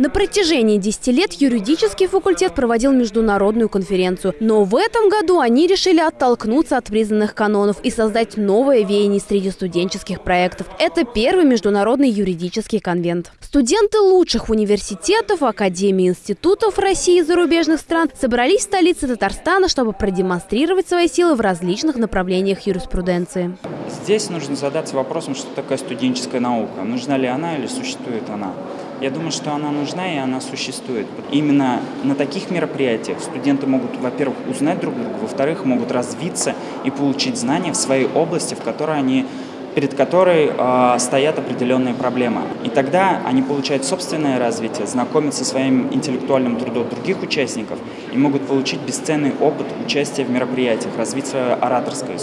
На протяжении 10 лет юридический факультет проводил международную конференцию. Но в этом году они решили оттолкнуться от признанных канонов и создать новое веяние среди студенческих проектов. Это первый международный юридический конвент. Студенты лучших университетов, академий, институтов России и зарубежных стран собрались в столице Татарстана, чтобы продемонстрировать свои силы в различных направлениях юриспруденции. Здесь нужно задаться вопросом, что такое студенческая наука. Нужна ли она или существует она? Я думаю, что она нужна и она существует. Именно на таких мероприятиях студенты могут, во-первых, узнать друг друга, во-вторых, могут развиться и получить знания в своей области, в которой они перед которой э, стоят определенные проблемы. И тогда они получают собственное развитие, знакомятся со своим интеллектуальным трудом других участников и могут получить бесценный опыт участия в мероприятиях, развить свое ораторское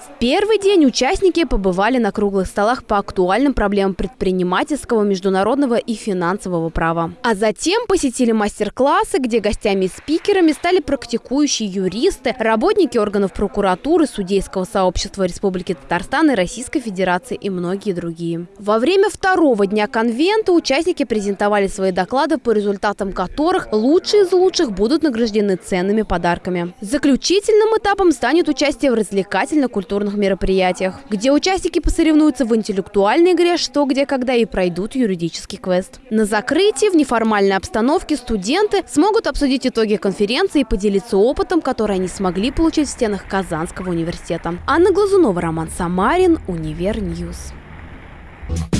искусство первый день участники побывали на круглых столах по актуальным проблемам предпринимательского, международного и финансового права. А затем посетили мастер-классы, где гостями и спикерами стали практикующие юристы, работники органов прокуратуры, судейского сообщества Республики Татарстан и Российской Федерации и многие другие. Во время второго дня конвента участники презентовали свои доклады, по результатам которых лучшие из лучших будут награждены ценными подарками. Заключительным этапом станет участие в развлекательно-культурных культурных мероприятиях, где участники посоревнуются в интеллектуальной игре «Что, где, когда» и пройдут юридический квест. На закрытии в неформальной обстановке студенты смогут обсудить итоги конференции и поделиться опытом, который они смогли получить в стенах Казанского университета. Анна Глазунова, Роман Самарин, Univer News. Thank